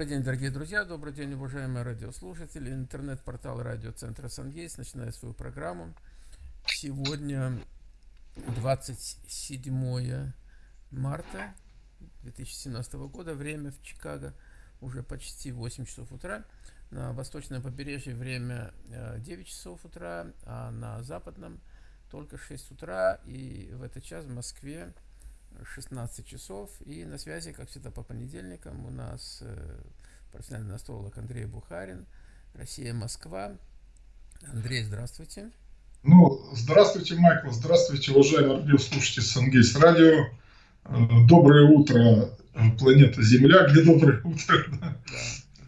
Добрый день, дорогие друзья, добрый день, уважаемые радиослушатели. Интернет-портал радиоцентра «Сангейс» начинает свою программу. Сегодня 27 марта 2017 года, время в Чикаго уже почти 8 часов утра. На восточном побережье время 9 э, часов утра, а на западном только 6 утра. И в этот час в Москве 16 часов. И на связи, как всегда, по понедельникам у нас э, профессиональный астролог Андрей Бухарин, Россия, Москва. Андрей, здравствуйте. Ну, здравствуйте, Майкл, здравствуйте, уважаемые радиослушатели Сангейс Радио. Э, доброе утро, э, планета Земля, где доброе утро. Да.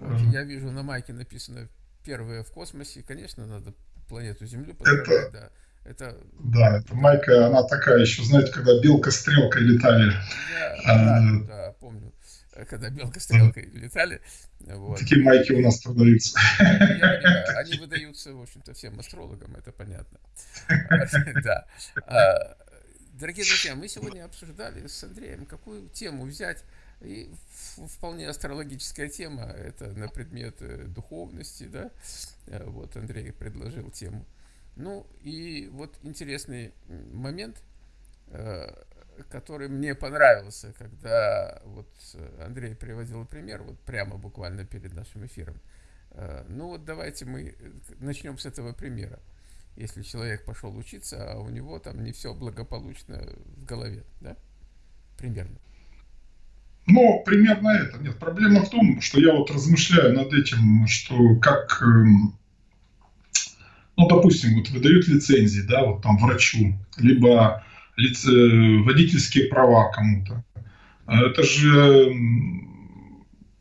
Вот, я вижу на майке написано «Первое в космосе». Конечно, надо планету Землю поздравлять, Это... да. Это... Да, это майка, она такая еще, знаете, когда белка-стрелка летали. Я, а, да, да, помню, когда белка-стрелка летали. Вот. Такие майки у нас продаются. Я они выдаются, в общем-то, всем астрологам, это понятно. Да. А, дорогие друзья, мы сегодня обсуждали с Андреем, какую тему взять. И вполне астрологическая тема, это на предмет э, духовности, да. Э, вот Андрей предложил тему. Ну и вот интересный момент, э, который мне понравился, когда вот Андрей приводил пример, вот прямо буквально перед нашим эфиром. Э, ну вот давайте мы начнем с этого примера. Если человек пошел учиться, а у него там не все благополучно в голове, да? Примерно. Ну, примерно это. Нет, проблема в том, что я вот размышляю над этим, что как эм, ну, допустим, вот выдают лицензии, да, вот там врачу, либо лице, водительские права кому-то. А это же,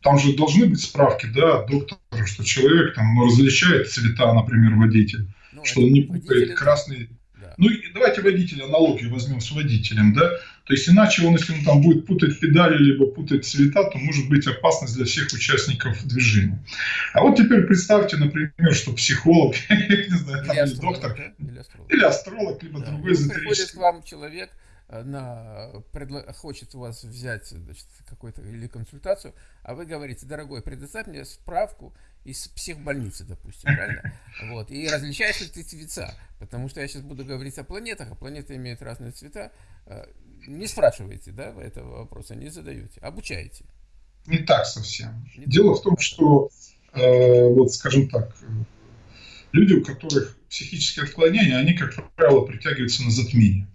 там же должны быть справки, да, доктора, что человек там ну, различает цвета, например, водитель, ну, что он не путает красный ну, давайте водителя аналогию возьмем с водителем, да. То есть, иначе он, если он там будет путать педали, либо путать цвета, то может быть опасность для всех участников движения. А вот теперь представьте, например, что психолог, не знаю, там, или, доктор, или астролог, либо другой эзотерический. Приходит к вам человек, Э, на, предло, хочет у вас взять какую-то или консультацию, а вы говорите, дорогой, предоставь мне справку из психбольницы, допустим, правильно? Вот, и различаешь ли ты цвета, потому что я сейчас буду говорить о планетах, а планеты имеют разные цвета. Э, не спрашивайте, да, этого вопроса, не задаете, обучаете. Не так совсем. Не Дело так. в том, что, э, вот скажем так, люди, у которых психические отклонения, они, как правило, притягиваются на затмение.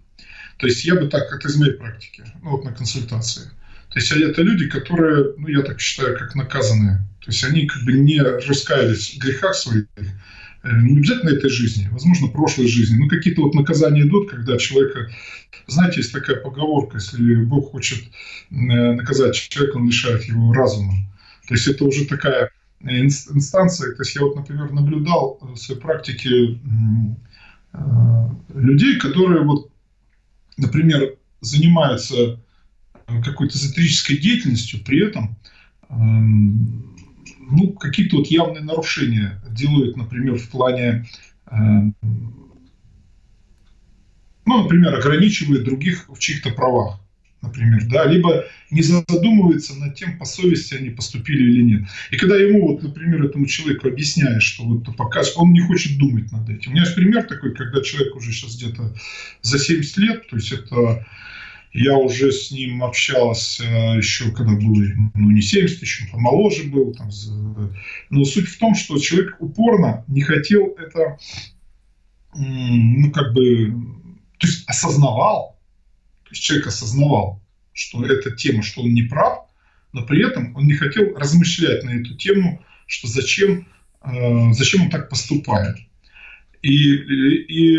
То есть я бы так, это из моей практики, ну вот на консультации. То есть это люди, которые, ну я так считаю, как наказанные. То есть они как бы не раскаялись в грехах своих, э, не обязательно этой жизни, возможно, прошлой жизни. Но какие-то вот наказания идут, когда человека... Знаете, есть такая поговорка, если Бог хочет э, наказать человека, он лишает его разума. То есть это уже такая инстанция. То есть я вот, например, наблюдал в своей практике э, людей, которые вот например, занимаются э, какой-то эзотерической деятельностью, при этом эм, ну, какие-то вот явные нарушения делают, например, в плане, эм, ну, например, ограничивают других в чьих-то правах например, да, либо не задумывается над тем, по совести они поступили или нет. И когда ему, вот, например, этому человеку объясняешь, что вот пока он не хочет думать над этим. У меня есть пример такой, когда человек уже сейчас где-то за 70 лет, то есть это я уже с ним общался еще, когда был, ну, не 70, еще помоложе был. Там, но суть в том, что человек упорно не хотел это, ну, как бы, то есть осознавал, то есть человек осознавал, что эта тема, что он не прав, но при этом он не хотел размышлять на эту тему, что зачем, э, зачем он так поступает. И, и, и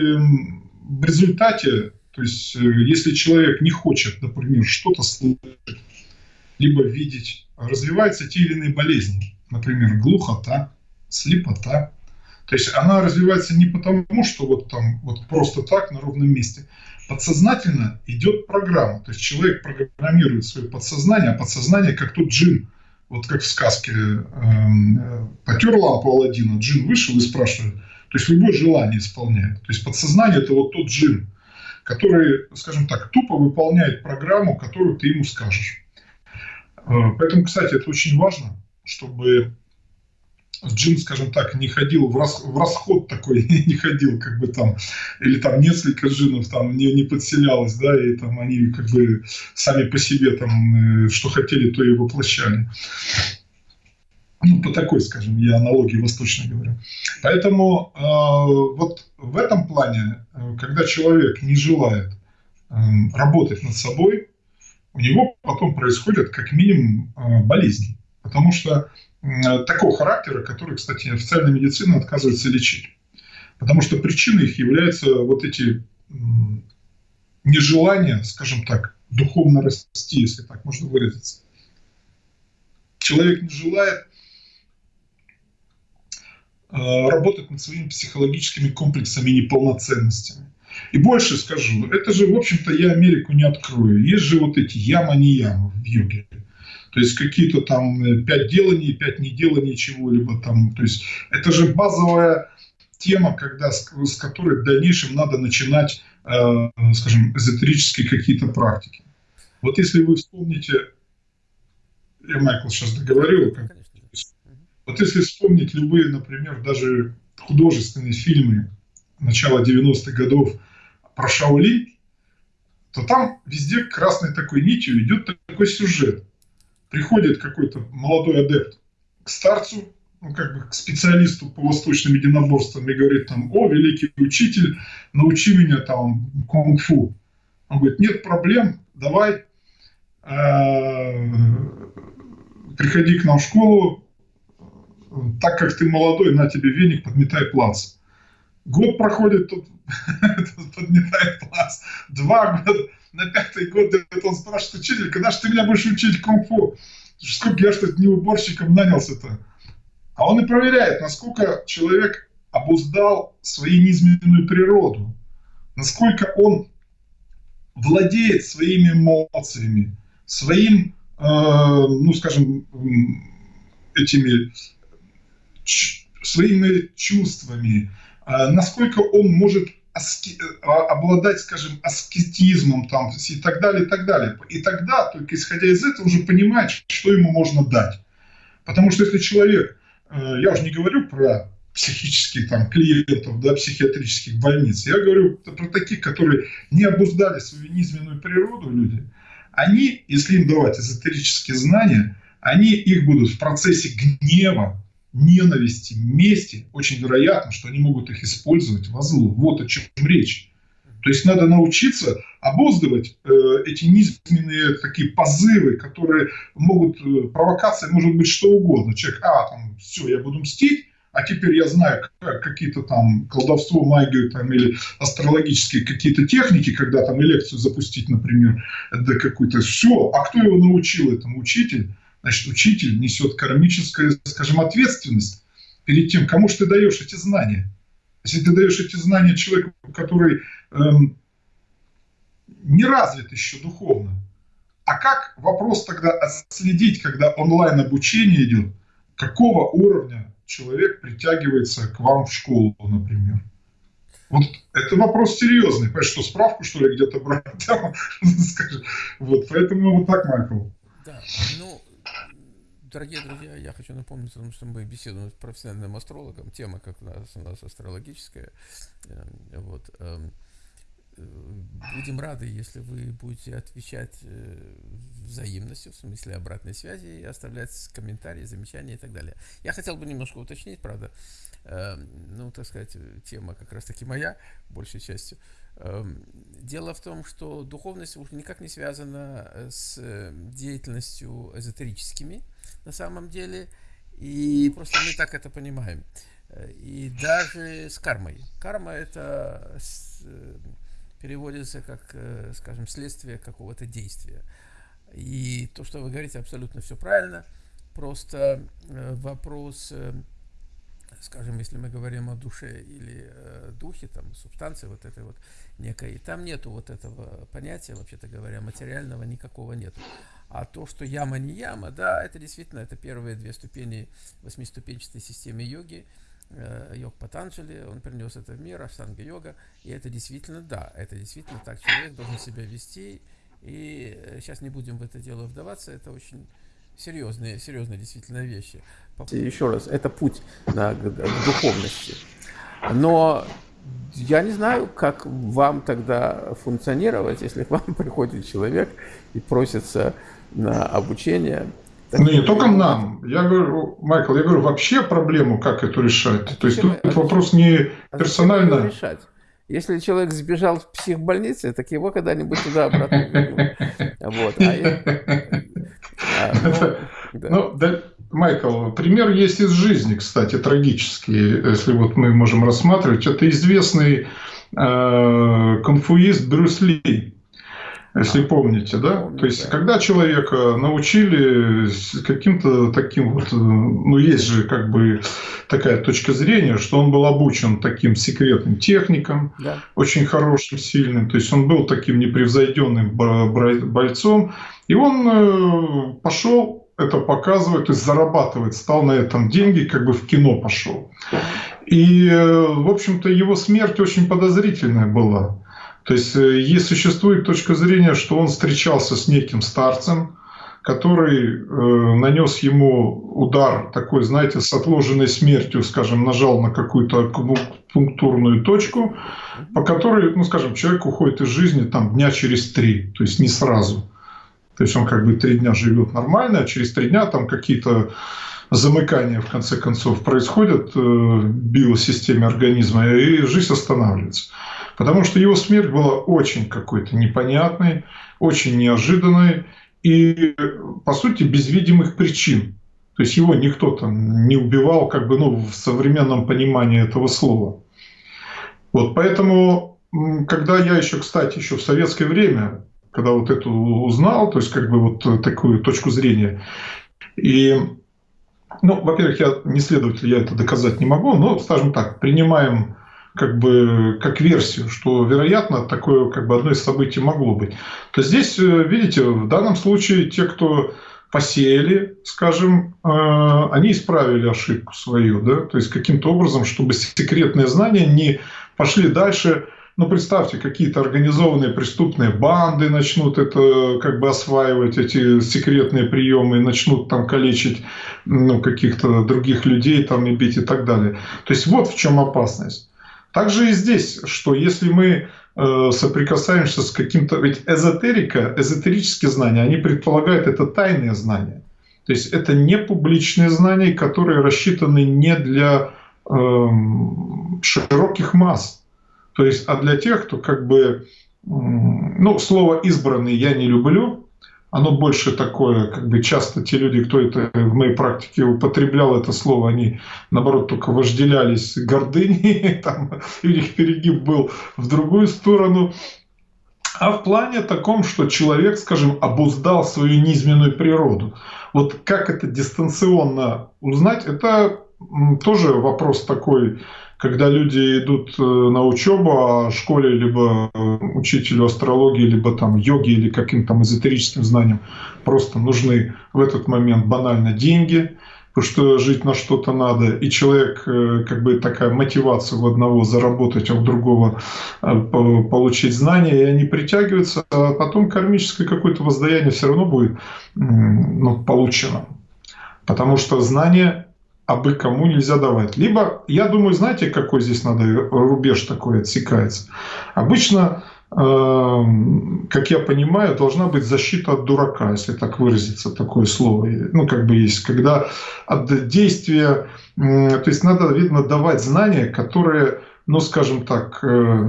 в результате, то есть э, если человек не хочет, например, что-то слышать, либо видеть, развиваются те или иные болезни, например, глухота, слепота, то есть она развивается не потому, что вот там вот просто так на ровном месте. Подсознательно идет программа. То есть человек программирует свое подсознание, а подсознание как тот джин. Вот как в сказке э, потер лампу Алладина, джин вышел и спрашивает. То есть любое желание исполняет. То есть подсознание это вот тот джин, который, скажем так, тупо выполняет программу, которую ты ему скажешь. Э, поэтому, кстати, это очень важно, чтобы джин, скажем так, не ходил в, рас, в расход такой, не ходил, как бы там, или там несколько джинов там не, не подселялось, да, и там они как бы сами по себе там, э, что хотели, то и воплощали. Ну, по такой, скажем, я аналогии восточной говорю. Поэтому э, вот в этом плане, э, когда человек не желает э, работать над собой, у него потом происходят как минимум э, болезни. Потому что такого характера, который, кстати, официальная медицина отказывается лечить. Потому что причиной их являются вот эти нежелания, скажем так, духовно расти, если так можно выразиться. Человек не желает э, работать над своими психологическими комплексами и неполноценностями. И больше скажу, это же, в общем-то, я Америку не открою. Есть же вот эти яма-не яма в йоге. То есть какие-то там э, пять деланий, пять неделаний чего-либо там. То есть это же базовая тема, когда, с, с которой в дальнейшем надо начинать, э, скажем, эзотерические какие-то практики. Вот если вы вспомните, я Майкл сейчас договорил, как, вот если вспомнить любые, например, даже художественные фильмы начала 90-х годов про Шаолинь, то там везде красной такой нитью идет такой сюжет приходит какой-то молодой адепт к старцу, ну, как бы к специалисту по восточным единоборствам и говорит там, о, великий учитель, научи меня там кунг-фу. Он говорит, нет проблем, давай, э, приходи к нам в школу, так как ты молодой, на тебе веник, подметай плац. Год проходит, тут подметает плац. Два года, на пятый год он спрашивает, учитель, когда же ты меня будешь учить кунг-фу? Сколько я что-то не уборщиком нанялся-то? А он и проверяет, насколько человек обуздал свою низменную природу, насколько он владеет своими эмоциями, своим, э, ну, скажем, этими своими чувствами, э, насколько он может аски, а, обладать, скажем, аскетизмом там, и так далее, и так далее. И тогда, только исходя из этого, уже понимать, что ему можно дать. Потому что если человек, э, я уже не говорю про психических там, клиентов, да, психиатрических больниц, я говорю про таких, которые не обуздали свою низменную природу люди, они, если им давать эзотерические знания, они их будут в процессе гнева, ненависти, мести, очень вероятно, что они могут их использовать во зло. Вот о чем речь. То есть надо научиться обуздывать э, эти низменные такие позывы, которые могут, э, провокация может быть что угодно. Человек, а, там, все, я буду мстить, а теперь я знаю как, какие-то там колдовство, магию там, или астрологические какие-то техники, когда там лекцию запустить, например, да какую-то, все, а кто его научил этому? Учитель значит, учитель несет кармическую, скажем, ответственность перед тем, кому же ты даешь эти знания. Если ты даешь эти знания человеку, который эм, не развит еще духовно, а как вопрос тогда отследить, когда онлайн обучение идет, какого уровня человек притягивается к вам в школу, например? Вот это вопрос серьезный. Понимаешь, что справку, что ли, где-то брать? Вот, поэтому вот так, Майкл. Да, ну, Дорогие друзья, я хочу напомнить о том, что мы беседуем с профессиональным астрологом. Тема как у нас, у нас астрологическая. Эм, вот. Эм, э, будем рады, если вы будете отвечать э, взаимностью, в смысле обратной связи, и оставлять комментарии, замечания и так далее. Я хотел бы немножко уточнить, правда, эм, ну, так сказать, тема как раз-таки моя, большей частью. Дело в том, что духовность никак не связана с э, деятельностью эзотерическими, на самом деле. И просто мы так это понимаем. И даже с кармой. Карма это э, переводится как, э, скажем, следствие какого-то действия. И то, что вы говорите, абсолютно все правильно. Просто э, вопрос, скажем, если мы говорим о душе или духе, там, субстанции вот этой вот некой, там нету вот этого понятия, вообще-то говоря, материального никакого нету. А то, что яма не яма, да, это действительно это первые две ступени восьмиступенчатой системы йоги. Э, йог Патанджали, он принес это в мир, аштанга йога. И это действительно, да, это действительно так человек должен себя вести. И сейчас э, не будем в это дело вдаваться, это очень серьезные, серьезные действительно вещи. Еще раз, это путь да, к, духовности. Но я не знаю, как вам тогда функционировать, если к вам приходит человек и просится на обучение. Так ну, не только нам. Я говорю, Майкл, я говорю, вообще проблему, как эту решать. А То есть тут а вопрос не а персонально. решать? Если человек сбежал в психбольнице, так его когда-нибудь туда обратно Вот. А, ну, ну, да. Майкл, пример есть из жизни, кстати, трагический, если вот мы можем рассматривать. Это известный э, конфуист Брюс Ли, если помните, да? Помню, То есть, да. когда человека научили каким-то таким вот, ну, есть же как бы такая точка зрения, что он был обучен таким секретным техникам, да. очень хорошим, сильным, то есть он был таким непревзойденным бойцом, и он э, пошел это показывает, то есть зарабатывает, стал на этом деньги, как бы в кино пошел. И, э, в общем-то, его смерть очень подозрительная была. То есть, э, есть существует точка зрения, что он встречался с неким старцем, который э, нанес ему удар такой, знаете, с отложенной смертью, скажем, нажал на какую-то пунктурную точку, по которой, ну, скажем, человек уходит из жизни там дня через три, то есть не сразу. То есть он как бы три дня живет нормально, а через три дня там какие-то замыкания в конце концов происходят э, в биосистеме организма, и жизнь останавливается. Потому что его смерть была очень какой-то непонятной, очень неожиданной и, по сути, без видимых причин. То есть его никто там не убивал, как бы, ну, в современном понимании этого слова. Вот, поэтому, когда я еще, кстати, еще в советское время когда вот эту узнал, то есть как бы вот такую точку зрения. И, ну, во-первых, я не следователь, я это доказать не могу, но, скажем так, принимаем как бы как версию, что, вероятно, такое как бы одно из событий могло быть. То здесь, э, видите, в данном случае те, кто посеяли, скажем, э, они исправили ошибку свою, да, то есть каким-то образом, чтобы секретные знания не пошли дальше ну, представьте, какие-то организованные преступные банды начнут это как бы осваивать, эти секретные приемы, и начнут там калечить ну, каких-то других людей там и бить и так далее. То есть вот в чем опасность. Также и здесь, что если мы э, соприкасаемся с каким-то... Ведь эзотерика, эзотерические знания, они предполагают это тайные знания. То есть это не публичные знания, которые рассчитаны не для э, широких масс. То есть, а для тех, кто как бы, ну, слово «избранный» я не люблю, оно больше такое, как бы часто те люди, кто это в моей практике употреблял это слово, они, наоборот, только вожделялись гордыней, там, у них перегиб был в другую сторону. А в плане таком, что человек, скажем, обуздал свою низменную природу. Вот как это дистанционно узнать, это тоже вопрос такой когда люди идут э, на учебу, а школе либо э, учителю астрологии, либо там йоги или каким-то там эзотерическим знаниям просто нужны в этот момент банально деньги, потому что жить на что-то надо, и человек, э, как бы такая мотивация у одного заработать, а у другого получить знания, и они притягиваются, а потом кармическое какое-то воздаяние все равно будет ну, получено. Потому что знание абы кому нельзя давать. Либо, я думаю, знаете, какой здесь надо рубеж такой отсекается? Обычно, э, как я понимаю, должна быть защита от дурака, если так выразиться, такое слово. Ну, как бы есть, когда от действия, то есть надо, видно, давать знания, которые ну, скажем так, э,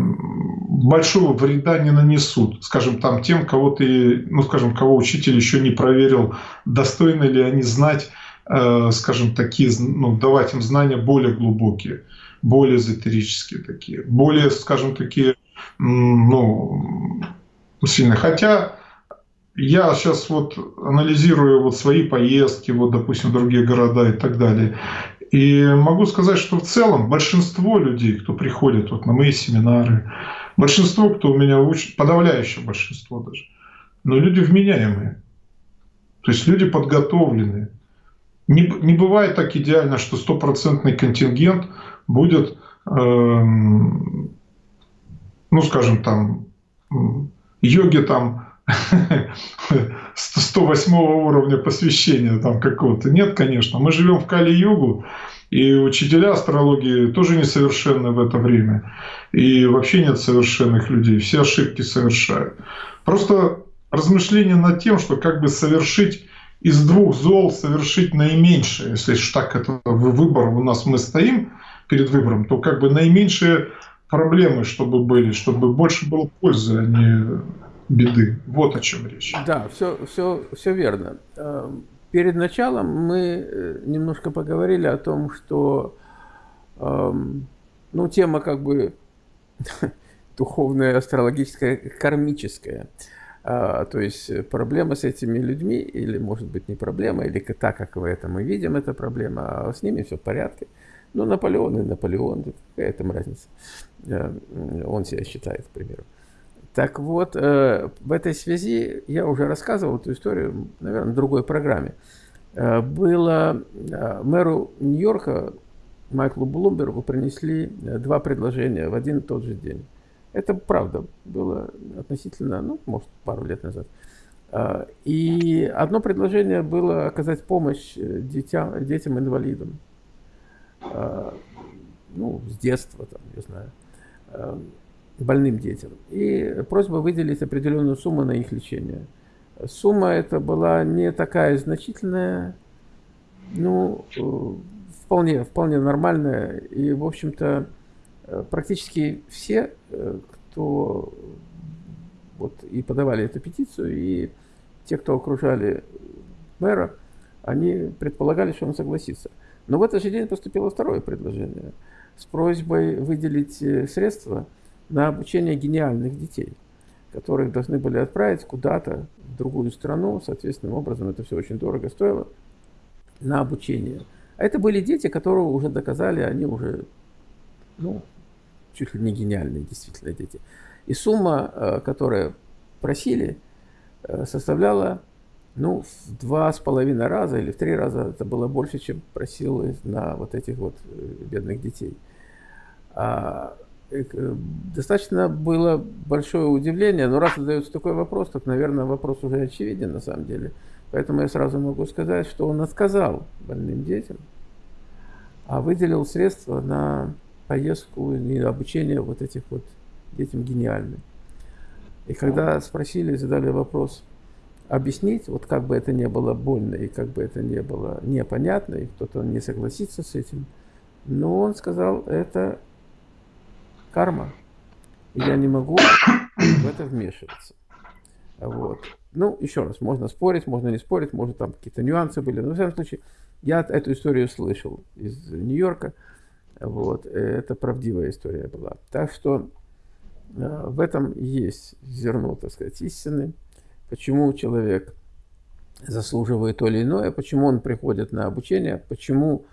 большого вреда не нанесут. Скажем, там тем, кого ты, ну, скажем, кого учитель еще не проверил, достойны ли они знать скажем, такие, ну, давать им знания более глубокие, более эзотерические такие, более, скажем, такие, ну, сильные. Хотя я сейчас вот анализирую вот свои поездки, вот, допустим, в другие города и так далее. И могу сказать, что в целом большинство людей, кто приходит вот на мои семинары, большинство, кто у меня учит, подавляющее большинство даже, но люди вменяемые. То есть люди подготовленные. Не, не бывает так идеально, что стопроцентный контингент будет, э, ну, скажем, там, йоги там 108 уровня посвящения там какого-то. Нет, конечно. Мы живем в Кали-Югу, и учителя астрологии тоже несовершенны в это время. И вообще нет совершенных людей. Все ошибки совершают. Просто размышление над тем, что как бы совершить из двух зол совершить наименьшее. Если так это выбор у нас мы стоим перед выбором, то как бы наименьшие проблемы, чтобы были, чтобы больше было пользы, а не беды. Вот о чем речь. Да, все, все, все верно. Эм, перед началом мы э, немножко поговорили о том, что эм, ну, тема как бы духовная, астрологическая, кармическая. А, то есть проблема с этими людьми, или может быть не проблема, или так, как в этом мы видим, это проблема, а с ними все в порядке. Ну, Наполеон и Наполеон, какая там разница? Э, он себя считает, к примеру. Так вот, э, в этой связи я уже рассказывал эту историю, наверное, в другой программе. Э, было мэру Нью-Йорка Майклу Блумбергу принесли два предложения в один и тот же день. Это правда было относительно, ну, может, пару лет назад. И одно предложение было оказать помощь детям, детям-инвалидам. Ну, с детства, там, не знаю. Э, больным детям. И просьба выделить определенную сумму на их лечение. Сумма эта была не такая значительная, ну, э, вполне, вполне нормальная. И, в общем-то, э, практически все, кто вот и подавали эту петицию, и те, кто окружали мэра, они предполагали, что он согласится. Но в этот же день поступило второе предложение – с просьбой выделить э, средства на обучение гениальных детей, которых должны были отправить куда-то в другую страну. Соответственным образом это все очень дорого стоило на обучение. А это были дети, которые уже доказали, они уже, ну, чуть ли не гениальные действительно дети. И сумма, э, которую просили, э, составляла ну, в два с половиной раза или в три раза это было больше, чем просил на вот этих вот бедных детей. А, э, достаточно было большое удивление, но раз задается такой вопрос, так, наверное, вопрос уже очевиден на самом деле. Поэтому я сразу могу сказать, что он отказал больным детям, а выделил средства на поездку и обучение вот этих вот детям гениальным. И когда спросили, задали вопрос, объяснить, вот как бы это не было больно и как бы это не было непонятно, и кто-то не согласится с этим, но он сказал, это карма. И я не могу в это вмешиваться. Вот. Ну, еще раз, можно спорить, можно не спорить, может там какие-то нюансы были. Но, в всяком случае, я эту историю слышал из Нью-Йорка. Вот. Это правдивая история была. Так что э, в этом есть зерно, так сказать, истины. Почему человек заслуживает то или иное, почему он приходит на обучение, почему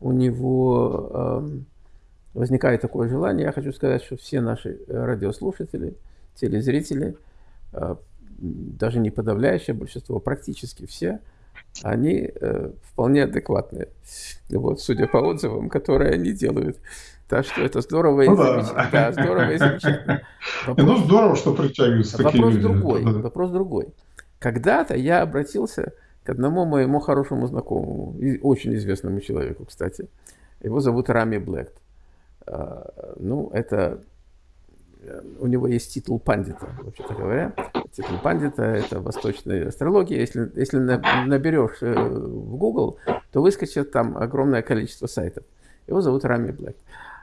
у него... Э, возникает такое желание, я хочу сказать, что все наши э, радиослушатели, телезрители, э, даже не подавляющее большинство, практически все, они э, вполне адекватные. Вот, судя по отзывам, которые они делают. Так что это здорово и ну, замечательно. Да. да, здорово и замечательно. Ну, вопрос, ну, здорово, что притягиваются вопрос такие люди. Другой, да. Вопрос другой. Когда-то я обратился к одному моему хорошему знакомому, очень известному человеку, кстати. Его зовут Рами Блэк. А, ну, это у него есть титул пандита, вообще-то говоря. Титул пандита – это восточная астрология. Если, если наберешь э, в Google, то выскочит там огромное количество сайтов. Его зовут Рами Блэк.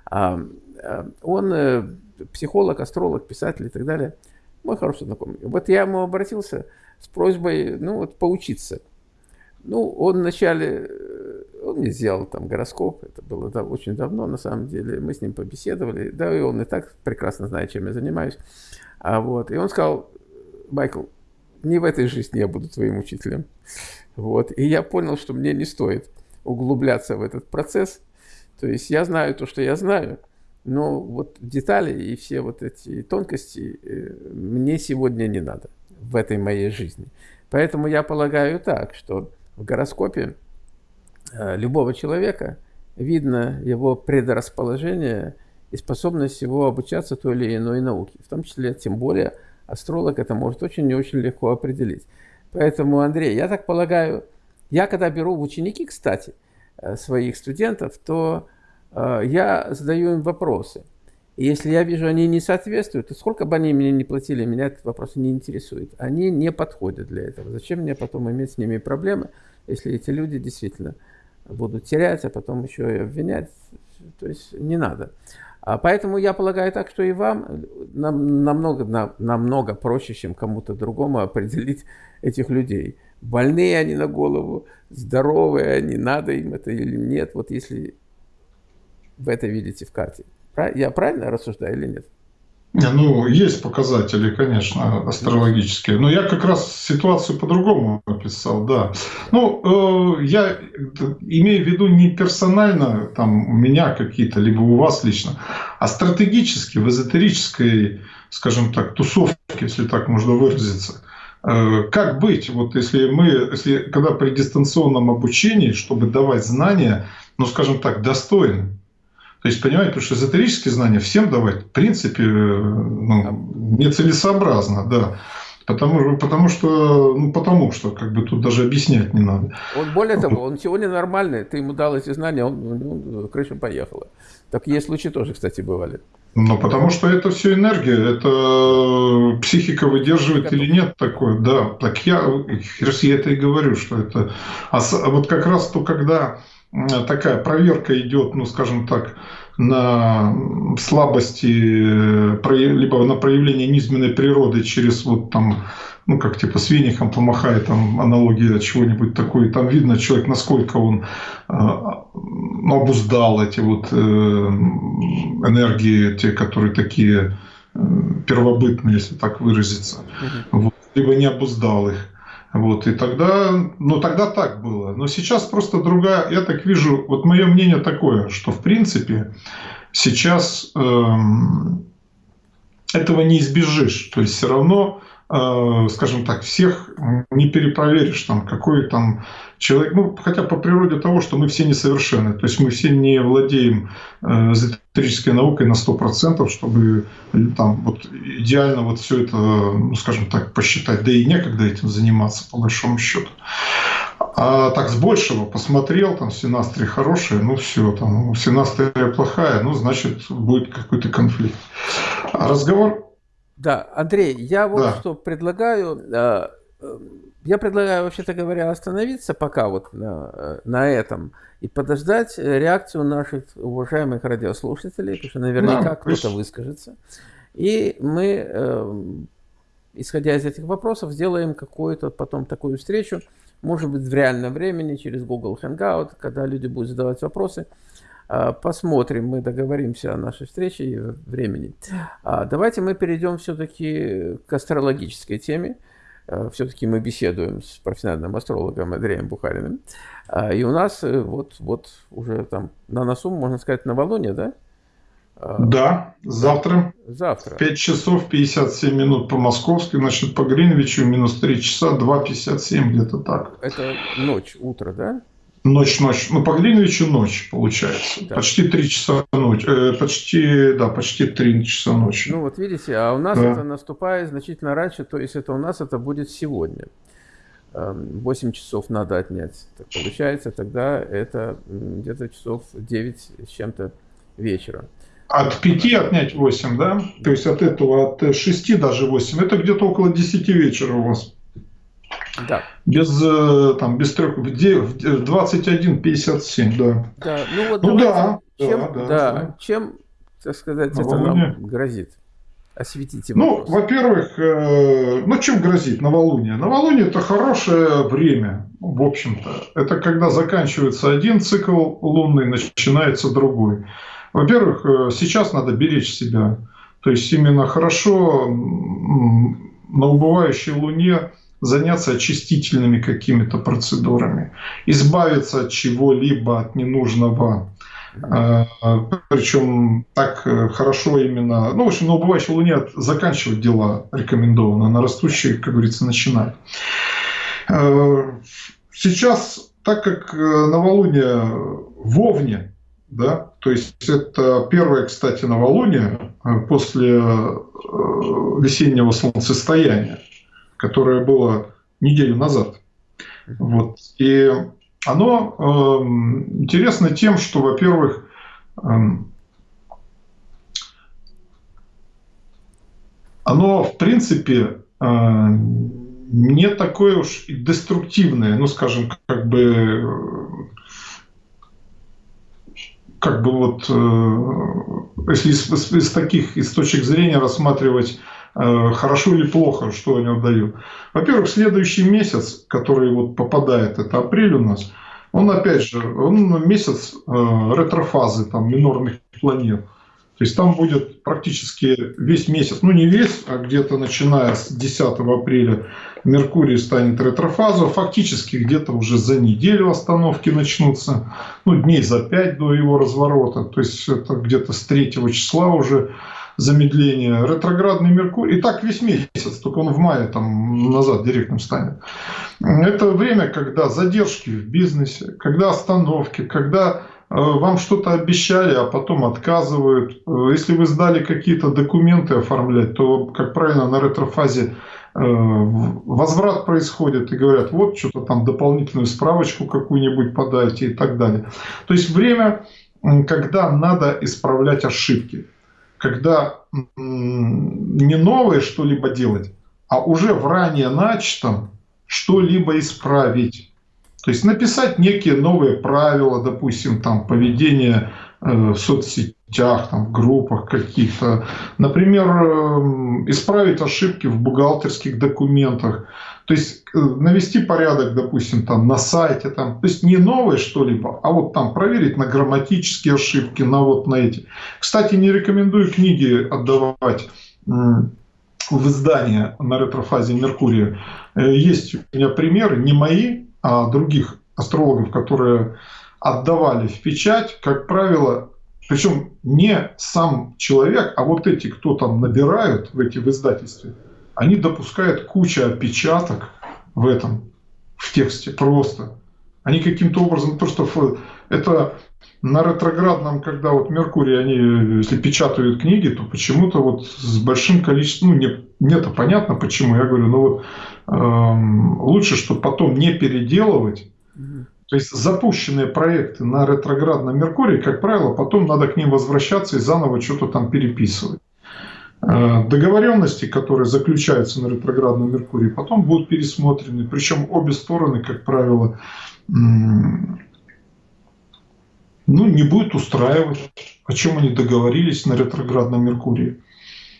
А, а, он э, психолог, астролог, писатель и так далее. Мой хороший знакомый. Вот я ему обратился с просьбой ну, вот, поучиться. Ну, он вначале он мне сделал там гороскоп, это было да, очень давно, на самом деле. Мы с ним побеседовали, да, и он и так прекрасно знает, чем я занимаюсь. А вот, и он сказал, Майкл, не в этой жизни я буду твоим учителем. Вот, и я понял, что мне не стоит углубляться в этот процесс. То есть я знаю то, что я знаю, но вот детали и все вот эти тонкости э, мне сегодня не надо в этой моей жизни. Поэтому я полагаю так, что в гороскопе любого человека видно его предрасположение и способность его обучаться той или иной науке, в том числе, тем более, астролог это может очень и очень легко определить. Поэтому, Андрей, я так полагаю, я когда беру в ученики, кстати, э, своих студентов, то э, я задаю им вопросы. И если я вижу, они не соответствуют, то сколько бы они мне не платили, меня этот вопрос не интересует. Они не подходят для этого. Зачем мне потом иметь с ними проблемы, если эти люди действительно будут терять, а потом еще и обвинять? То есть не надо. А поэтому я полагаю так, что и вам нам, намного, нам, намного проще, чем кому-то другому определить этих людей. Больные они на голову, здоровые они, надо им это или нет. Вот если вы это видите в карте. Я правильно рассуждаю или нет? Ну, есть показатели, конечно, астрологические. Но я как раз ситуацию по-другому описал, да. Ну, э, я имею в виду не персонально, там, у меня какие-то, либо у вас лично, а стратегически, в эзотерической, скажем так, тусовке, если так можно выразиться. Э, как быть, вот если мы, если, когда при дистанционном обучении, чтобы давать знания, ну, скажем так, достойны, то есть, понимаете, потому что эзотерические знания всем давать, в принципе, ну, нецелесообразно, да. Потому, потому что, ну, потому что, как бы тут даже объяснять не надо. Он более того, он сегодня нормальный, ты ему дал эти знания, он, ну, крыша поехала. Такие случаи тоже, кстати, бывали. Ну, потому что это все энергия, это психика выдерживает или нет такое, да. Так я, я это и говорю, что это... А вот как раз то, когда такая проверка идет, ну, скажем так, на слабости, либо на проявление низменной природы через вот там, ну, как типа с венихом помахает, там аналогия чего-нибудь такое, там видно человек, насколько он э, обуздал эти вот э, энергии, те, которые такие э, первобытные, если так выразиться, угу. вот, либо не обуздал их. Вот, и тогда, ну тогда так было. Но сейчас просто другая, я так вижу, вот мое мнение такое, что в принципе сейчас эм, этого не избежишь. То есть все равно скажем так, всех не перепроверишь, там, какой там человек, ну, хотя по природе того, что мы все несовершенны, то есть мы все не владеем э, эзотерической наукой на 100%, чтобы э, там вот идеально вот все это, ну, скажем так, посчитать, да и некогда этим заниматься, по большому счету. А так с большего посмотрел, там синастрия хорошая, ну все, там синастрия плохая, ну значит будет какой-то конфликт. А разговор да, Андрей, я вот да. что предлагаю. Э, э, я предлагаю, вообще-то говоря, остановиться пока вот на, э, на этом и подождать реакцию наших уважаемых радиослушателей, потому что наверняка да, кто-то выскажется. И мы, исходя из этих вопросов, сделаем какую-то потом такую встречу, может быть, в реальном времени, через Google Hangout, когда люди будут задавать вопросы. А, посмотрим, мы договоримся о нашей встрече и времени. А, давайте мы перейдем все-таки к астрологической теме. А, все-таки мы беседуем с профессиональным астрологом Андреем Бухариным. И у нас э, вот, вот уже там на носу, можно сказать, новолуние, да? Да, завтра. Завтра. 5 часов 57 минут по московски, значит, по Гринвичу минус 3 часа 2,57 где-то так. Это ночь, утро, да? Ночь, ночь. Ну, по Гринвичу ночь, получается. Да. Почти три часа ночи. Э, почти, да, почти три часа ночи. Ну, вот видите, а у нас да. это наступает значительно раньше, то есть это у нас это будет сегодня. 8 часов надо отнять. Так получается, тогда это где-то часов 9 с чем-то вечера. От 5 отнять 8, да? То есть от этого, от 6 даже 8. Это где-то около 10 вечера у вас. Да. Без, э, там, без трех, 21.57, да. Да, ну вот ну, да, чем, да, да, да, чем, так сказать, это нам грозит? Осветите ну, вопрос. Ну, во-первых, э, ну, чем грозит новолуние? Новолуние – это хорошее время, в общем-то. Это когда заканчивается один цикл лунный, начинается другой. Во-первых, э, сейчас надо беречь себя. То есть, именно хорошо на убывающей луне заняться очистительными какими-то процедурами, избавиться от чего-либо, от ненужного. А, Причем так э, хорошо именно, ну, в общем, на убывающей луне заканчивать дела рекомендовано, на растущей, как говорится, начинать. Э, сейчас, так как э, новолуние в Овне, да, то есть это первое, кстати, новолуние после весеннего солнцестояния, которое было неделю назад. Вот. И оно э, интересно тем, что, во-первых, э, оно, в принципе, э, не такое уж и деструктивное, ну, скажем, как бы как бы вот, э, если из, из таких из точек зрения рассматривать хорошо или плохо, что они дают. Во-первых, следующий месяц, который вот попадает, это апрель у нас, он опять же, он месяц э, ретрофазы, там, минорных планет. То есть там будет практически весь месяц, ну не весь, а где-то начиная с 10 апреля Меркурий станет ретрофазу, фактически где-то уже за неделю остановки начнутся, ну дней за 5 до его разворота, то есть это где-то с 3 числа уже замедление. Ретроградный Меркурий, и так весь месяц, только он в мае там назад директным станет. Это время, когда задержки в бизнесе, когда остановки, когда Э, вам что-то обещали, а потом отказывают. Э, если вы сдали какие-то документы оформлять, то, как правильно, на ретрофазе э, возврат происходит и говорят, вот что-то там дополнительную справочку какую-нибудь подайте и так далее. То есть время, когда надо исправлять ошибки, когда не новое что-либо делать, а уже в ранее начатом что-либо исправить. То есть написать некие новые правила, допустим, там поведения э, в соцсетях, там, в группах каких-то. Например, э, исправить ошибки в бухгалтерских документах. То есть э, навести порядок, допустим, там на сайте, там, то есть не новое что-либо, а вот там проверить на грамматические ошибки, на вот на эти. Кстати, не рекомендую книги отдавать в издание на ретрофазе Меркурия. Есть у меня примеры, не мои, а других астрологов, которые отдавали в печать, как правило, причем не сам человек, а вот эти, кто там набирают в эти в издательстве, они допускают кучу опечаток в этом, в тексте просто. Они каким-то образом, то, что это на ретроградном, когда вот Меркурий, они, если печатают книги, то почему-то вот с большим количеством, ну, не, мне-то понятно почему, я говорю, ну вот Эм, лучше, чтобы потом не переделывать. То есть запущенные проекты на ретроградном Меркурии, как правило, потом надо к ним возвращаться и заново что-то там переписывать. Э, договоренности, которые заключаются на ретроградном Меркурии, потом будут пересмотрены. Причем обе стороны, как правило, ну, не будет устраивать, о чем они договорились на ретроградном Меркурии.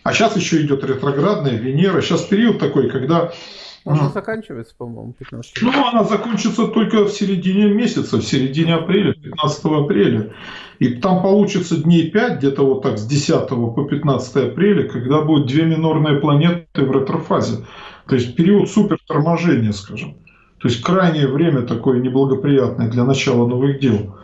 А сейчас еще идет ретроградная Венера. Сейчас период такой, когда она заканчивается, по-моему, 15 Ну, она закончится только в середине месяца, в середине апреля, 15 апреля. И там получится дней 5, где-то вот так с 10 по 15 апреля, когда будут две минорные планеты в ретрофазе. То есть период супер торможения, скажем. То есть крайнее время такое неблагоприятное для начала новых дел.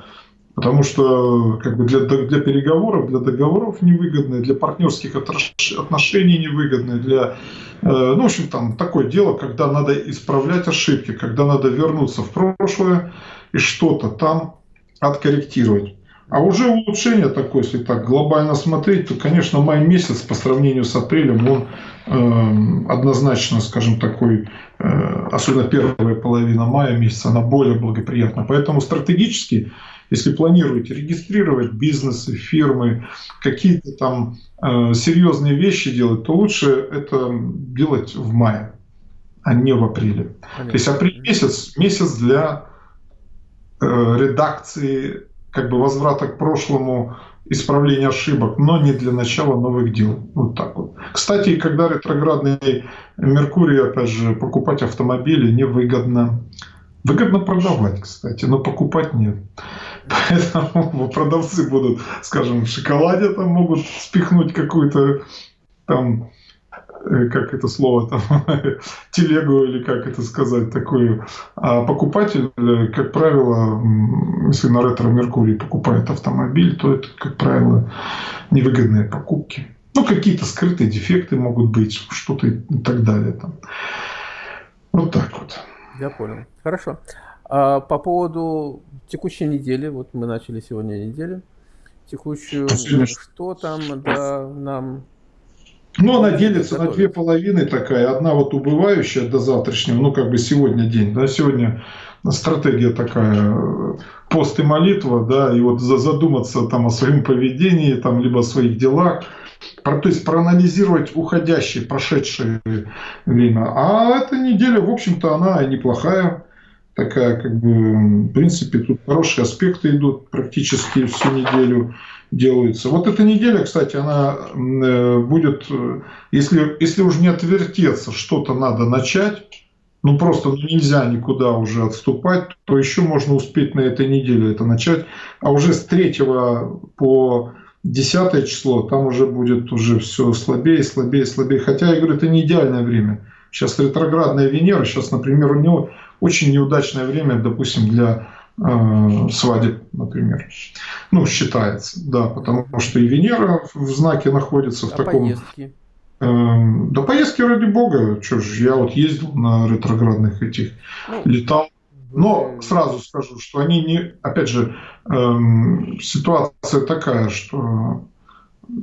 Потому что как бы для, для переговоров, для договоров невыгодное, для партнерских отношений невыгодное, для, э, ну, в общем, там такое дело, когда надо исправлять ошибки, когда надо вернуться в прошлое и что-то там откорректировать. А уже улучшение такое, если так глобально смотреть, то, конечно, май месяц по сравнению с апрелем, он э, однозначно, скажем, такой, э, особенно первая половина мая месяца, она более благоприятна. Поэтому стратегически если планируете регистрировать бизнесы, фирмы, какие-то там э, серьезные вещи делать, то лучше это делать в мае, а не в апреле. Понятно. То есть апрель месяц, месяц для э, редакции, как бы возврата к прошлому, исправления ошибок, но не для начала новых дел. Вот так вот. Кстати, когда ретроградный Меркурий, опять же, покупать автомобили невыгодно. Выгодно продавать, кстати, но покупать нет. Поэтому продавцы будут, скажем, в шоколаде там могут спихнуть какую-то там как это слово, там, телегу или как это сказать, такую. А покупатель, э, как правило, если на ретро-меркурий покупает автомобиль, то это, как правило, невыгодные покупки. Ну, какие-то скрытые дефекты могут быть, что-то и так далее. Там. Вот так вот. Я понял. Хорошо. А по поводу текущей недели, вот мы начали сегодня неделю. текущую, Последний... что там да, нам ну, она делится на две половины такая. Одна вот убывающая до завтрашнего, ну, как бы сегодня день, да, сегодня стратегия такая, пост и молитва, да, и вот задуматься там о своем поведении, там, либо о своих делах, то есть проанализировать уходящее, прошедшее время. А эта неделя, в общем-то, она неплохая, такая, как бы, в принципе, тут хорошие аспекты идут практически всю неделю делаются. Вот эта неделя, кстати, она э, будет, э, если, если уж не отвертеться, что-то надо начать, ну просто нельзя никуда уже отступать, то еще можно успеть на этой неделе это начать. А уже с 3 по 10 число там уже будет уже все слабее, слабее, слабее. Хотя, я говорю, это не идеальное время. Сейчас ретроградная Венера, сейчас, например, у него очень неудачное время, допустим, для э, свадеб, например. Ну, считается, да, потому что и Венера в знаке находится в а таком... Поездки? Эм, да поездки ради бога, что ж, я вот ездил на ретроградных этих, ну, летал. Но сразу скажу, что они не, опять же, эм, ситуация такая, что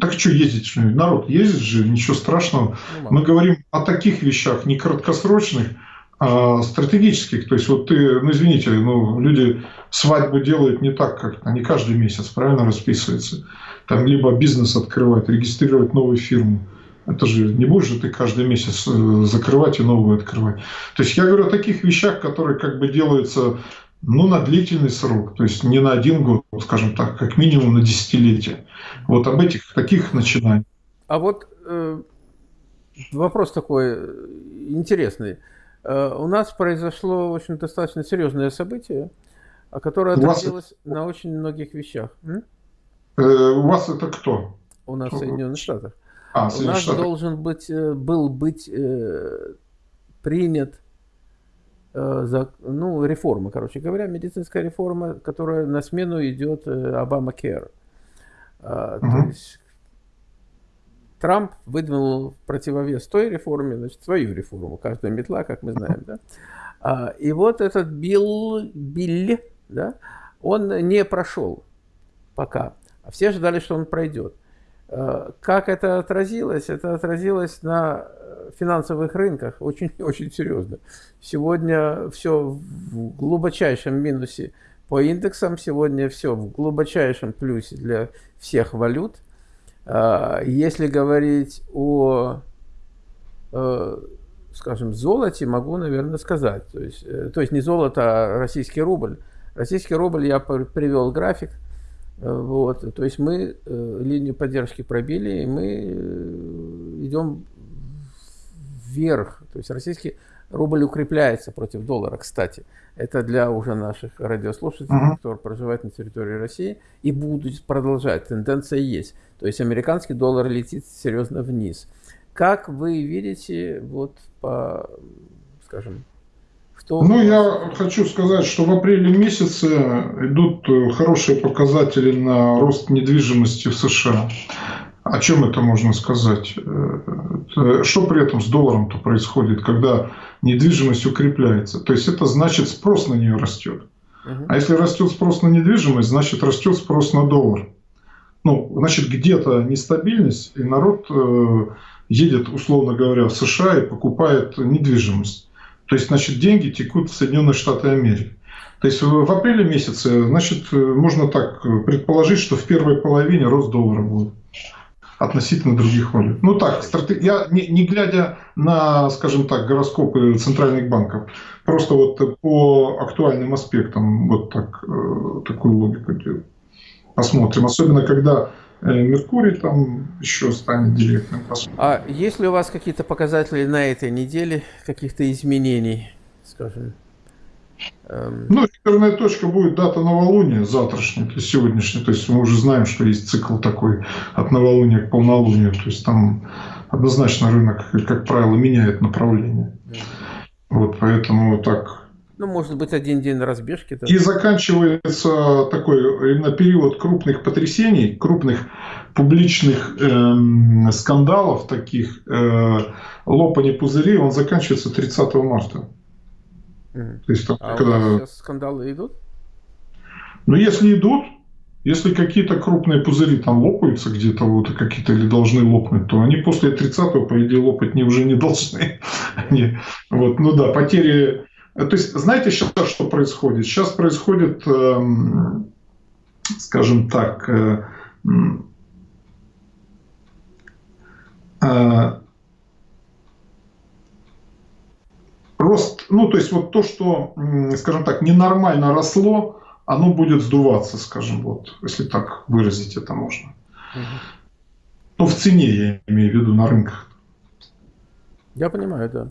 так что ездить? Народ ездит же, ничего страшного. Ну, Мы говорим о таких вещах, не краткосрочных, стратегических. То есть вот ты, ну извините, ну люди свадьбу делают не так, как они каждый месяц, правильно расписывается. Там либо бизнес открывать, регистрировать новую фирму это же не будешь же ты каждый месяц э, закрывать и новую открывать. То есть я говорю о таких вещах, которые как бы делаются ну, на длительный срок, то есть не на один год, скажем так, как минимум на десятилетие. Вот об этих таких начинаниях. А вот э, вопрос такой э, интересный. Э, у нас произошло очень достаточно серьезное событие, которое отразилось вас... на очень многих вещах. М? Э, у вас это кто? У нас в Соединенных Штатах. А, У нас Штаты. должен быть, э, был быть э, принят э, за, ну, реформа, короче говоря, медицинская реформа, которая на смену идет Обама Кер. Uh, угу. То есть Трамп выдвинул противовес той реформе, значит, свою реформу, каждая метла, как мы знаем, да. А, и вот этот Билл, Билли, да, он не прошел пока. А все ждали, что он пройдет. Э, как это отразилось? Это отразилось на финансовых рынках очень-очень серьезно. Сегодня все в глубочайшем минусе по индексам, сегодня все в глубочайшем плюсе для всех валют. Э, если говорить о, э, скажем, золоте, могу, наверное, сказать. То есть, то есть не золото, а российский рубль. Российский рубль, я привел график – Э, вот, то есть мы э, линию поддержки пробили, и мы э, идем вверх. То есть российский рубль укрепляется против доллара, кстати. Это для уже наших радиослушателей, uh-huh. которые проживают на территории России, и будут продолжать. Тенденция есть. То есть американский доллар летит серьезно вниз. Как вы видите, вот по, скажем, что... Ну, я хочу сказать, что в апреле месяце идут э, хорошие показатели на рост недвижимости в США. О чем это можно сказать? Э, что при этом с долларом-то происходит, когда недвижимость укрепляется? То есть это значит спрос на нее растет. А если растет спрос на недвижимость, значит растет спрос на доллар. Ну, значит, где-то нестабильность, и народ э, едет, условно говоря, в США и покупает недвижимость. То есть, значит, деньги текут в Соединенные Штаты Америки. То есть в апреле месяце, значит, можно так предположить, что в первой половине рост доллара будет относительно других валют. Ну так, я не, не глядя на, скажем так, гороскопы центральных банков, просто вот по актуальным аспектам вот так, э, такую логику. Посмотрим. Особенно, когда Э, Меркурий там еще станет директным. А есть ли у вас какие-то показатели на этой неделе, каких-то изменений, скажем? Эм... Ну, реперная точка будет дата новолуния завтрашняя, то есть сегодняшняя. То есть мы уже знаем, что есть цикл такой от новолуния к полнолунию. То есть там однозначно рынок, как правило, меняет направление. Вот поэтому так ну, может быть, один день разбежки. Да. И заканчивается такой именно период крупных потрясений, крупных публичных э, скандалов, таких э, лопаний пузырей, он заканчивается 30 марта. Mm. То есть, там, а когда... у сейчас скандалы идут? Ну, если идут, Если какие-то крупные пузыри там лопаются где-то, вот какие-то или должны лопнуть, то они после 30-го, по идее, лопать не, уже не должны. Они, вот, ну да, потери... То есть, знаете сейчас, что происходит? Сейчас происходит, эм, скажем так, э, э, рост, ну, то есть вот то, что, скажем так, ненормально росло, оно будет сдуваться, скажем, вот, если так выразить это можно. Угу. Ну, в цене, я имею в виду, на рынках. Я понимаю, да.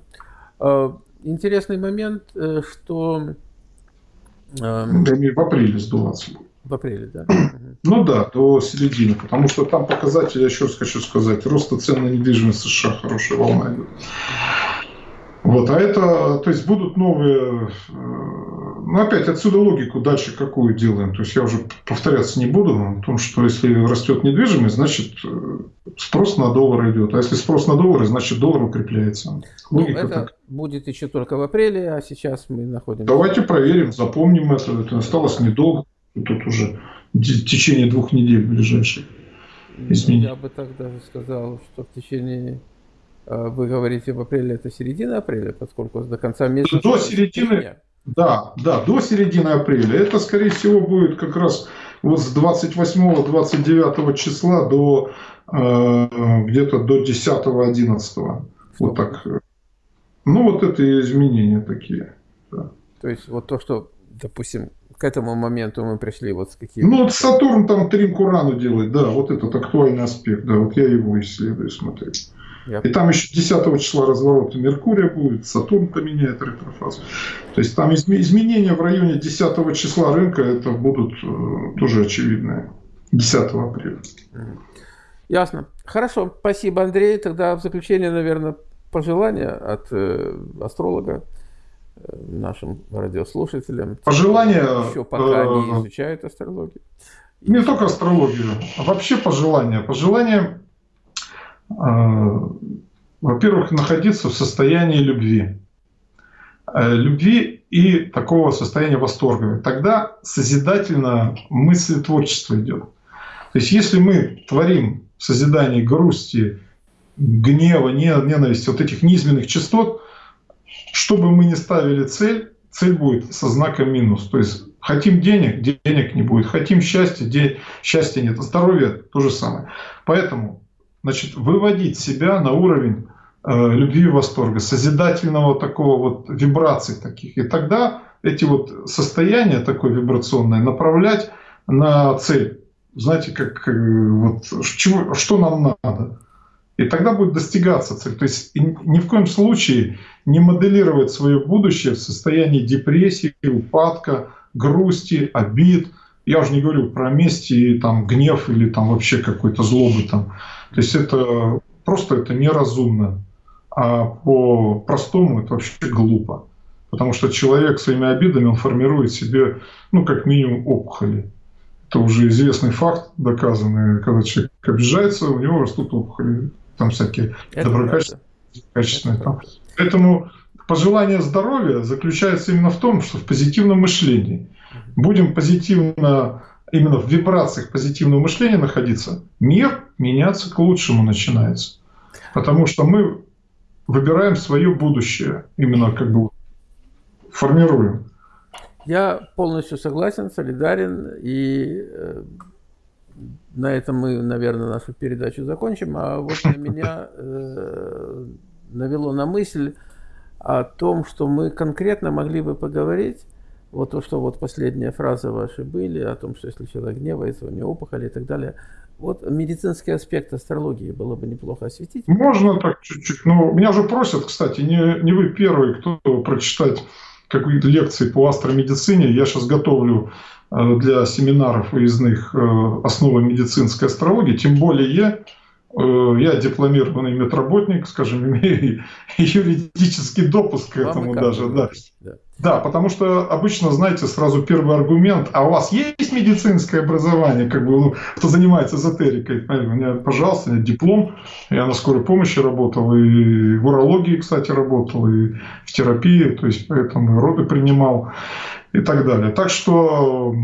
А, интересный момент, э, что... А, в апреле сдуваться будет. В апреле, да? Ну да, до середины, потому что там показатели, я еще раз хочу сказать, роста цен на недвижимость США хорошая волна идет. Вот, а это, то есть будут новые, э, ну опять отсюда логику дальше какую делаем. То есть я уже повторяться не буду о том, что если растет недвижимость, значит э, спрос на доллар идет. А если спрос на доллар, значит доллар укрепляется. Ну, Логика ну, это так. будет еще только в апреле, а сейчас мы находимся... Давайте проверим, запомним это. Это осталось недолго. Тут уже в течение двух недель ближайших изменений. Я бы так даже сказал, что в течение вы говорите в апреле, это середина апреля, поскольку до конца месяца... До середины, да, да, до середины апреля. Это, скорее всего, будет как раз вот с 28-29 числа до э, где-то до 10-11. Вот так. Ну, вот это изменения такие. Да. То есть, вот то, что, допустим, к этому моменту мы пришли вот с какими Ну, вот Сатурн там тринку рану делает, да, вот этот актуальный аспект, да, вот я его исследую, смотрю. Я... И там еще 10 числа разворота Меркурия будет, Сатурн поменяет ретрофазу. То есть там изменения в районе 10 числа рынка это будут э, тоже очевидные. 10 апреля. Ясно. Хорошо. Спасибо, Андрей. Тогда в заключение, наверное, пожелания от э, астролога э, нашим радиослушателям. Пожелания... Еще пока э, не изучают астрологию. Не только астрологию, а вообще пожелания. Пожелания во-первых, находиться в состоянии любви. Э, любви и такого состояния восторга. Тогда созидательно мысль творчества идет. То есть если мы творим в созидании грусти, гнева, ненависти, вот этих низменных частот, чтобы мы не ставили цель, цель будет со знаком минус. То есть хотим денег, денег не будет. Хотим счастья, день, счастья нет. Здоровье то же самое. Поэтому значит, выводить себя на уровень э, любви и восторга, созидательного такого вот вибраций таких. И тогда эти вот состояния такой вибрационное направлять на цель. Знаете, как э, вот чего, что нам надо. И тогда будет достигаться цель. То есть ни в коем случае не моделировать свое будущее в состоянии депрессии, упадка, грусти, обид. Я уже не говорю про месть и там, гнев или там вообще какой-то злобы. Там. То есть это просто это неразумно. А по-простому это вообще глупо. Потому что человек своими обидами он формирует себе, ну, как минимум, опухоли. Это уже известный факт, доказанный. Когда человек обижается, у него растут опухоли. Там всякие доброкачественные. Там. Поэтому пожелание здоровья заключается именно в том, что в позитивном мышлении. Будем позитивно именно в вибрациях позитивного мышления находиться, мир меняться к лучшему начинается. Потому что мы выбираем свое будущее, именно как бы формируем. Я полностью согласен, солидарен, и э, на этом мы, наверное, нашу передачу закончим. А вот на меня э, навело на мысль о том, что мы конкретно могли бы поговорить вот то, что вот последняя фраза ваши были, о том, что если человек гневается, у него опухоли и так далее. Вот медицинский аспект астрологии было бы неплохо осветить. Можно так чуть-чуть. Но меня же просят, кстати, не, не вы первый, кто прочитать какие-то лекции по астромедицине. Я сейчас готовлю э, для семинаров выездных э, основы медицинской астрологии. Тем более я дипломированный медработник, скажем, имею юридический допуск к этому даже, да. да. Да, потому что обычно, знаете, сразу первый аргумент, а у вас есть медицинское образование, как бы, ну, кто занимается эзотерикой, у меня, пожалуйста, у меня диплом, я на скорой помощи работал, и в урологии, кстати, работал, и в терапии, то есть поэтому роды принимал и так далее. Так что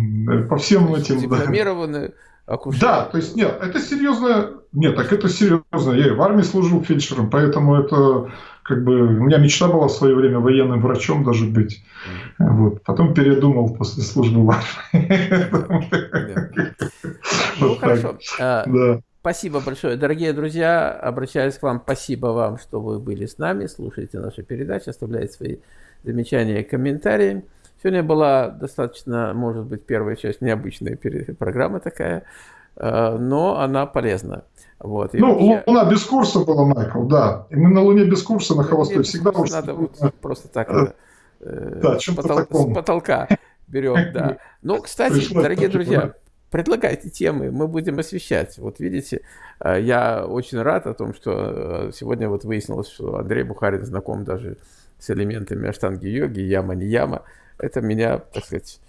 по всем этим... Дипломированный акушер. Да, то есть нет, это серьезно, нет, так это серьезно, я и в армии служил фельдшером, поэтому это как бы у меня мечта была в свое время военным врачом даже быть. Вот. Потом передумал после службы в армии. Ну, хорошо. А, спасибо большое. Дорогие друзья, обращаюсь к вам. Спасибо вам, что вы были с нами, слушаете наши передачи, оставляете свои замечания и комментарии. Сегодня была достаточно, может быть, первая часть необычная программа такая, а, но она полезна. Вот. Ну, вообще... Луна без курса была, Майкл, да. И мы на Луне без курса на холостой всегда... Надо вот просто так э, э, да, с, потол... с потолка берем, да. Ну, кстати, Пришлось дорогие друзья, предлагайте темы, мы будем освещать. Вот видите, э, я очень рад о том, что сегодня вот выяснилось, что Андрей Бухарин знаком даже с элементами аштанги йоги, яма не яма. Это меня, так сказать,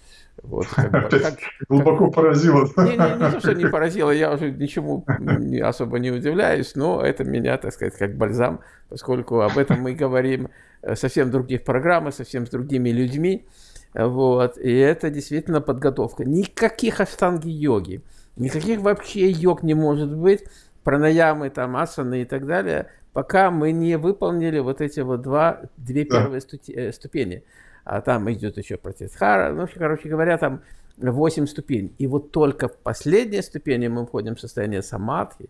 вот, как бы, как, глубоко как... поразило. Не, не, не то, что не поразило, я уже ничему не, особо не удивляюсь, но это меня, так сказать, как бальзам, поскольку об этом мы говорим э, совсем в других программах, совсем с другими людьми. Вот, и это действительно подготовка. Никаких аштанги-йоги, никаких вообще йог не может быть, пранаямы, там, асаны и так далее, пока мы не выполнили вот эти вот два, две первые да. Э, ступени а там идет еще протестхара, ну, короче говоря, там 8 ступеней. И вот только в последней ступени мы входим в состояние самадхи,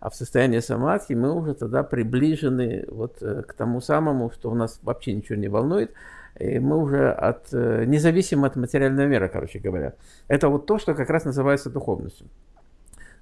а в состоянии самадхи мы уже тогда приближены вот э, к тому самому, что у нас вообще ничего не волнует, и мы уже от, э, независимы от материального мира, короче говоря. Это вот то, что как раз называется духовностью.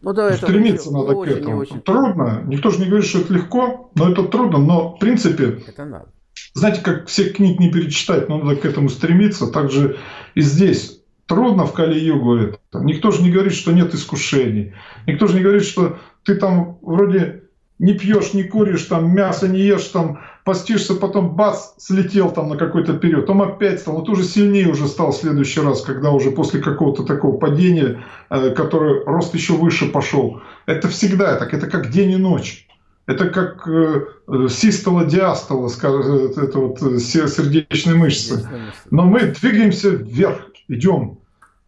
Ну, да, это Стремиться надо очень, к этому. Очень... Трудно. Никто же не говорит, что это легко, но это трудно. Но в принципе, это надо знаете, как всех книг не перечитать, но надо к этому стремиться. Также и здесь трудно в Кали-Югу это. Никто же не говорит, что нет искушений. Никто же не говорит, что ты там вроде не пьешь, не куришь, там мясо не ешь, там постишься, потом бац, слетел там на какой-то период, там опять стал, но ты уже сильнее уже стал в следующий раз, когда уже после какого-то такого падения, э, который рост еще выше пошел. Это всегда так, это как день и ночь. Это как э, систола, диастола, это вот э, сердечные мышцы. Но мы двигаемся вверх, идем.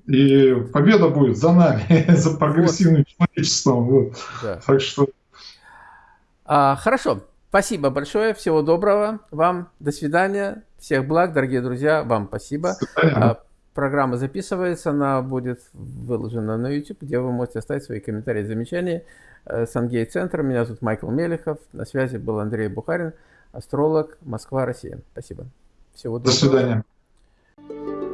И победа будет за нами, за прогрессивным человечеством. Вот. Да. Так что... А, хорошо. Спасибо большое. Всего доброго вам. До свидания. Всех благ, дорогие друзья. Вам спасибо. А, программа записывается. Она будет выложена на YouTube, где вы можете оставить свои комментарии и замечания. Э, Сангей-центр. Меня зовут Майкл Мелехов. На связи был Андрей Бухарин, астролог, Москва, Россия. Спасибо. Всего доброго. До свидания.